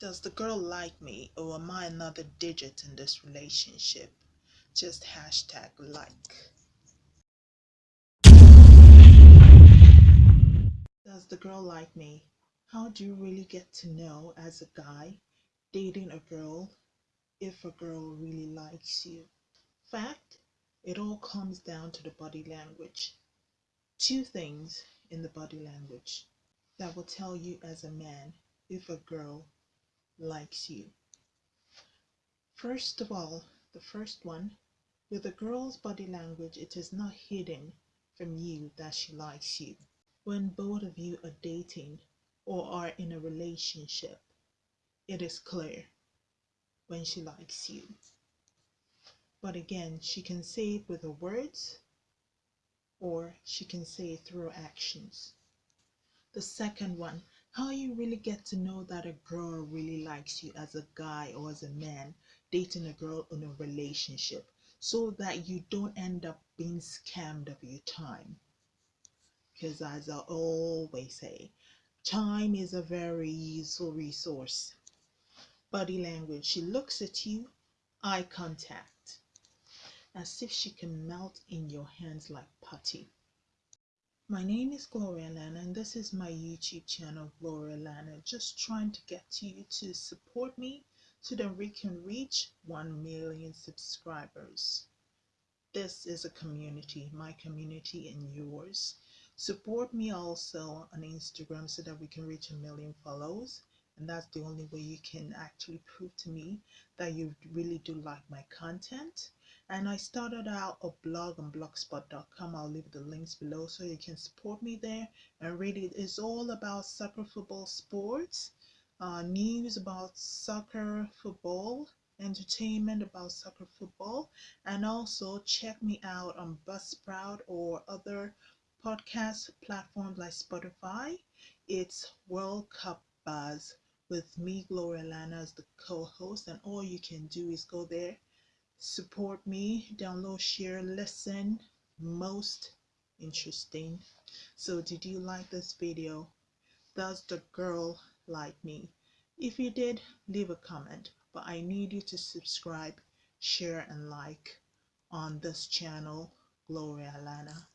Does the girl like me or am I another digit in this relationship? Just hashtag like. Does the girl like me? How do you really get to know as a guy dating a girl if a girl really likes you? Fact, it all comes down to the body language. Two things in the body language that will tell you as a man if a girl likes you. First of all, the first one, with a girl's body language, it is not hidden from you that she likes you. When both of you are dating or are in a relationship, it is clear when she likes you. But again, she can say it with her words or she can say it through actions. The second one, how you really get to know that a girl really likes you as a guy or as a man dating a girl in a relationship so that you don't end up being scammed of your time. Because as I always say, time is a very useful resource. Body language, she looks at you, eye contact, as if she can melt in your hands like putty. My name is Gloria Lana and this is my YouTube channel Gloria Lana just trying to get you to support me so that we can reach 1 million subscribers. This is a community, my community and yours. Support me also on Instagram so that we can reach a million follows and that's the only way you can actually prove to me that you really do like my content and I started out a blog on blogspot.com. I'll leave the links below so you can support me there and read it. It's all about soccer, football, sports, uh, news about soccer, football, entertainment about soccer, football, and also check me out on Buzzsprout or other podcast platforms like Spotify. It's World Cup Buzz with me, Gloria Lana, as the co-host, and all you can do is go there support me download share listen. Most interesting. So did you like this video? Does the girl like me? If you did leave a comment. But i need you to subscribe share and like on this channel gloria lana